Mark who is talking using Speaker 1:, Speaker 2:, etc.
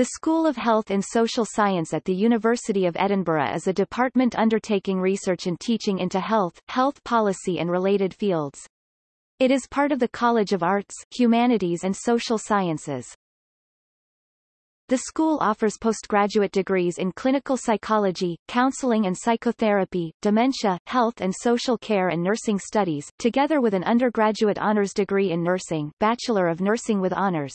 Speaker 1: The School of Health and Social Science at the University of Edinburgh is a department undertaking research and teaching into health, health policy and related fields. It is part of the College of Arts, Humanities and Social Sciences. The school offers postgraduate degrees in clinical psychology, counseling and psychotherapy, dementia, health and social care and nursing studies, together with an undergraduate honors degree in nursing Bachelor of Nursing with Honors.